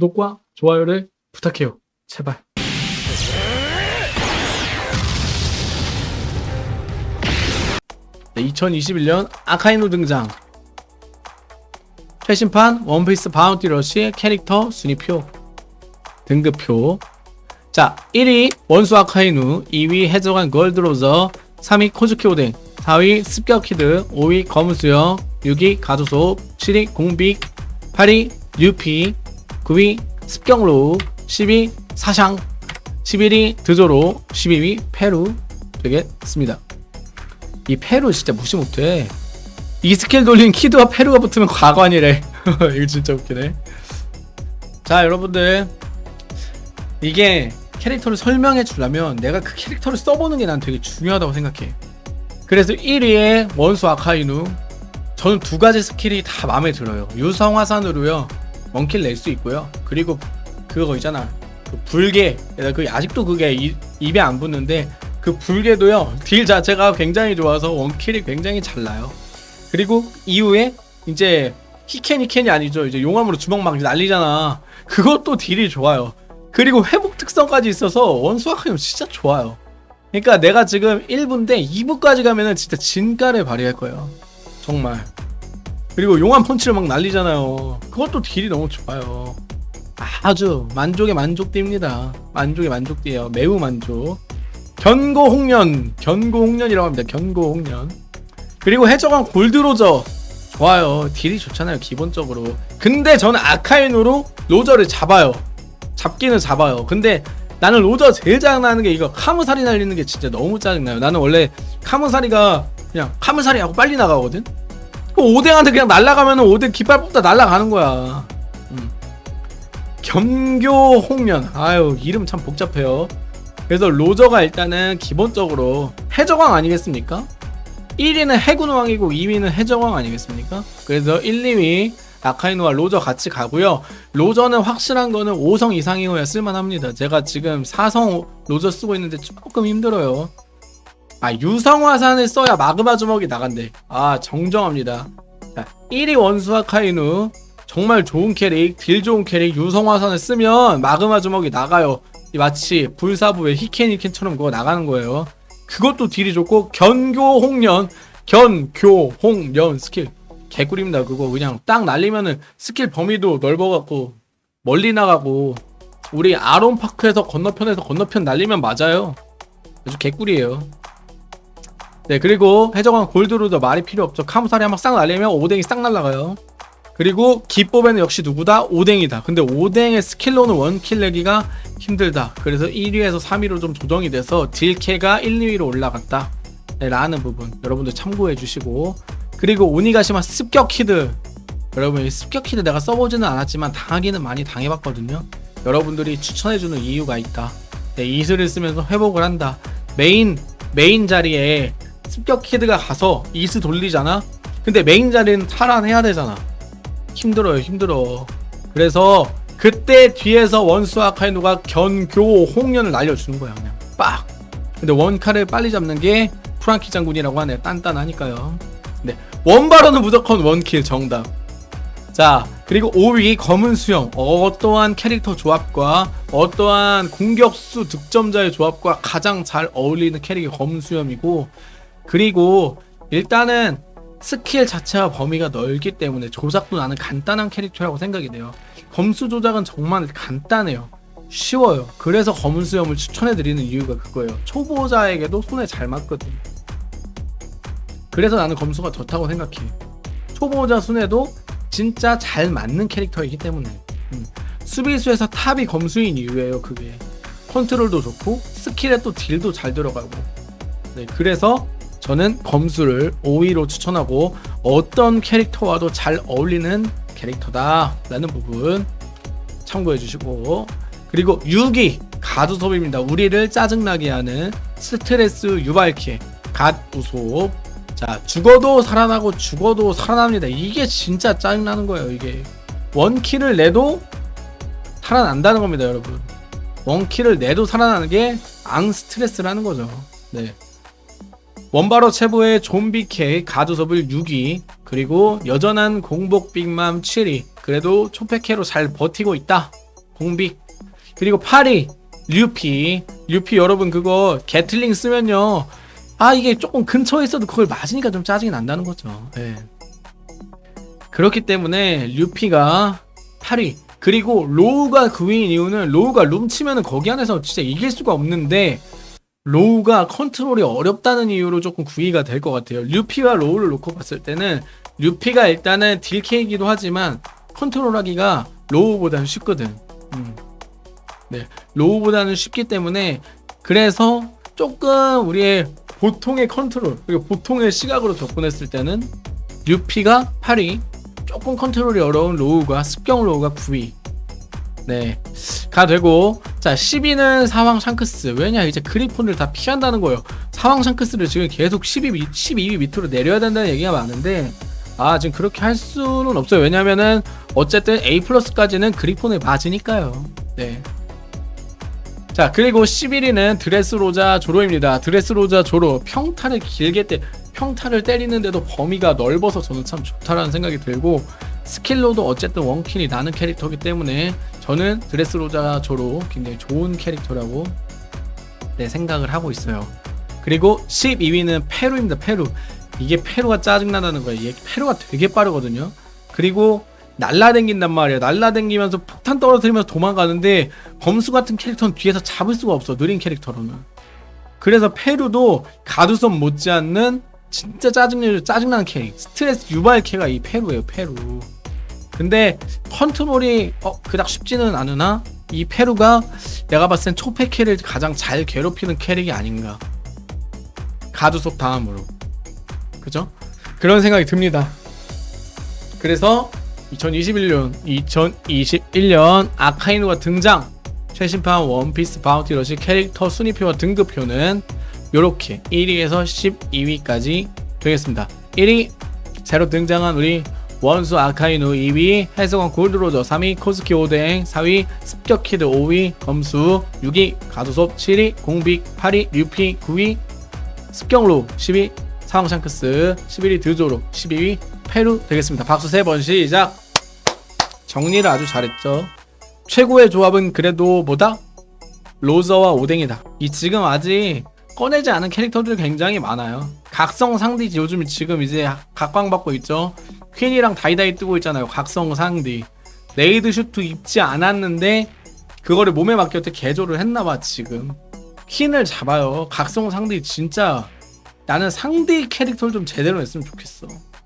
구독과 좋아요를 부탁해요. 제발. 네, 2021년 아카이누 등장. 최신판 원피스 바운티 러쉬 캐릭터 순위표. 등급표. 자, 1위 원수 아카이누, 2위 해적왕 골드로저, 3위 코즈키 오뎅, 4위 습격키드, 5위 검은수염, 6위 가두소, 7위 공빅, 8위 유피, 9위 습경로, 10위 사샹, 11위 드조로, 12위 페루 되겠습니다. 이 페루 진짜 무시 못해. 이 스킬 돌린 키드와 페루가 붙으면 가관이래. 이거 진짜 웃기네. 자 여러분들 이게 캐릭터를 설명해 주려면 내가 그 캐릭터를 써보는 게 난 되게 중요하다고 생각해. 그래서 1위에 원수 아카이누 저는 두 가지 스킬이 다 마음에 들어요. 유성화산으로요 one kill 낼 수 있고요. 그리고 그거 있잖아 그 불개 그 아직도 그게 이, 입에 안 붙는데 그 불개도요 딜 자체가 굉장히 좋아서 one kill이 굉장히 잘 나요. 그리고 이후에 이제 火拳 火拳이 아니죠 이제 용암으로 주먹 막 날리잖아. 그것도 딜이 좋아요. 그리고 회복 특성까지 있어서 원수 아카이누 진짜 좋아요. 그러니까 내가 지금 1부인데 2부까지 가면은 진짜 진가를 발휘할 거예요. 정말. 그리고 용암 펀치를 막 날리잖아요. 그것도 딜이 너무 좋아요. 아주 만족의 만족대입니다. 만족의 만족대예요. 매우 만족. 견고홍련, 견고홍련이라고 합니다. 견고홍련. 그리고 해적왕 골드로저 좋아요. 딜이 좋잖아요. 기본적으로. 근데 저는 아카인으로 로저를 잡아요. 잡기는 잡아요. 근데 나는 로저 제일 짜증나는 게 이거 카무사리 날리는 게 진짜 너무 짜증나요. 나는 원래 카무사리가 그냥 카무사리 하고 빨리 나가거든? 그 오뎅한테 그냥 날라가면은 오뎅 깃발 뽑다 날라가는 거야. 음. 겸교 홍련. 아유, 이름 참 복잡해요. 그래서 로저가 일단은 기본적으로 해적왕 아니겠습니까? 1위는 해군왕이고 2위는 해적왕 아니겠습니까? 그래서 1, 2위 아카이노와 로저 같이 가고요. 로저는 확실한 거는 5성 이상이어야 쓸만합니다. 제가 지금 4성 로저 쓰고 있는데 조금 힘들어요. 아 유성화산을 써야 마그마 주먹이 나간대. 아 정정합니다. 자, 1위 원수 아카이누 정말 좋은 캐릭, 딜 좋은 캐릭 유성화산을 쓰면 마그마 주먹이 나가요. 마치 불사부의 히켄히켄처럼 그거 나가는 거예요. 그것도 딜이 좋고 견교홍련 견교홍련 스킬 개꿀입니다 그거 그냥 딱 날리면은 스킬 범위도 넓어갖고 멀리 나가고 우리 아론파크에서 건너편에서 건너편 날리면 맞아요 아주 개꿀이에요 네 그리고 해적왕 골드로도 말이 필요 없죠. 카무사리 한방싹 날리면 오뎅이 싹 날라가요. 그리고 기법에는 역시 누구다? 오뎅이다. 근데 오뎅의 스킬로는 one kill 내기가 힘들다. 그래서 1위에서 3위로 좀 조정이 돼서 딜캐가 1, 2위로 올라갔다. 네, 라는 부분 여러분들 참고해 주시고. 그리고 오니가시마 습격키드. 여러분 이 습격키드 내가 써보지는 않았지만 당하기는 많이 당해봤거든요. 여러분들이 추천해주는 이유가 있다. 네, 이슬을 쓰면서 회복을 한다. 메인 메인 자리에 습격 키드가 가서 이스 돌리잖아? 근데 메인 자리는 탈환해야 되잖아. 힘들어요 힘들어. 그래서 그때 뒤에서 원수 아카이누가 견교 홍련을 날려주는 거야 그냥. 빡! 근데 원카를 빨리 잡는 게 프랑키 장군이라고 하네. 단단하니까요. 네. 원바로는 무조건 one kill 정답. 자 그리고 5위 검은 수영. 어떠한 캐릭터 조합과 어떠한 공격수 득점자의 조합과 가장 잘 어울리는 캐릭이 검은 수염이고 그리고 일단은 스킬 자체와 범위가 넓기 때문에 조작도 나는 간단한 캐릭터라고 생각이 돼요. 검수 조작은 정말 간단해요. 쉬워요. 그래서 검은 수염을 추천해드리는 이유가 그거예요. 초보자에게도 손에 잘 맞거든 그래서 나는 검수가 좋다고 생각해 초보자 손에도 진짜 잘 맞는 캐릭터이기 때문에. 음. 수비수에서 top이 검수인 이유예요 그게. 컨트롤도 좋고 스킬에 또 딜도 잘 들어가고. 네 그래서 저는 검수를 5위로 추천하고 어떤 캐릭터와도 잘 어울리는 캐릭터다 라는 부분 참고해 주시고. 그리고 6위 가두섭입니다. 우리를 짜증나게 하는 스트레스 유발키의 갓우섭 자 죽어도 살아나고 죽어도 살아납니다. 이게 진짜 짜증나는 거예요 이게. 원킬을 내도 살아난다는 겁니다 여러분. 원킬을 내도 살아나는 게 앙 스트레스라는 거죠. 네 원바로 체부의 좀비케 가두섭을 6위 그리고 여전한 공복 빅맘 7위 그래도 초패캐로 잘 버티고 있다. 공빅 그리고 8위 루피. 루피 여러분 그거 gatling 쓰면요. 아 이게 조금 근처에 있어도 그걸 맞으니까 좀 짜증이 난다는 거죠. 예. 그렇기 때문에 루피가 8위 그리고 로우가 9위인 이유는 로우가 룸 치면은 거기 안에서 진짜 이길 수가 없는데 로우가 컨트롤이 어렵다는 이유로 조금 9위가 될 것 같아요. 루피와 로우를 놓고 봤을 때는 루피가 일단은 딜캐이기도 하지만 컨트롤하기가 로우보다는 쉽거든. 음. 네 로우보다는 쉽기 때문에 그래서 조금 우리의 보통의 컨트롤 그리고 보통의 시각으로 접근했을 때는 루피가 8위 조금 컨트롤이 어려운 로우가 습격 로우가 9위 네, 가 되고. 자 10위는 사왕 샹크스. 왜냐 이제 그리폰을 다 피한다는 거예요. 사왕 샹크스를 지금 계속 12, 위- 12위 밑으로 내려야 된다는 얘기가 많은데 아 지금 그렇게 할 수는 없어요. 왜냐면은 어쨌든 A 플러스까지는 그리폰을 맞으니까요. 네. 자 그리고 11위는 드레스로자 조로입니다. 드레스로자 조로 평타를 길게 때 평타를 때리는데도 범위가 넓어서 저는 참 좋다라는 생각이 들고 스킬로도 어쨌든 one kill이 나는 캐릭터이기 때문에 저는 드레스로자 조로 굉장히 좋은 캐릭터라고 네, 생각을 하고 있어요. 그리고 12위는 페루입니다 페루. 이게 페루가 짜증나다는 거예요. 이게 페루가 되게 빠르거든요. 그리고 날라댕긴단 말이에요. 날라댕기면서 폭탄 떨어뜨리면서 도망가는데 범수 같은 캐릭터는 뒤에서 잡을 수가 없어 느린 캐릭터로는. 그래서 페루도 가두섬 못지않는 진짜 짜증 짜증나는 캐릭 스트레스 유발 캐가 이 페루예요 페루 근데 컨트롤이 어 그닥 쉽지는 않으나 이 페루가 내가 봤을 땐 초패 캐를 가장 잘 괴롭히는 캐릭이 아닌가. 가두속 다음으로. 그죠? 그런 생각이 듭니다. 그래서 2021년 2021년 아카이누가 등장! 최신판 원피스 바운티 러시 캐릭터 순위표와 등급표는 요렇게 1위에서 12위까지 되겠습니다. 1위 새로 등장한 우리 원수 아카이누 2위 해성원 골드로저 3위 코스키 오뎅 4위 습격키드 5위 검수 6위 가두섭 7위 공빅 8위 류피 9위 습경로 10위 사왕샹크스 11위 드조로 12위 페루 되겠습니다. 박수 세번 시작. 정리를 아주 잘했죠. 최고의 조합은 그래도 뭐다? 로저와 오뎅이다. 이 지금 아직 꺼내지 않은 캐릭터들 굉장히 많아요 각성 상디 요즘 지금 이제 각광받고 있죠? 퀸이랑 다이다이 뜨고 있잖아요 각성 상디. raid suit 입지 않았는데 그거를 몸에 맡겼을 때 개조를 했나봐 지금. 퀸을 잡아요. 각성 상디 진짜 나는 상디 캐릭터를 좀 제대로 했으면 좋겠어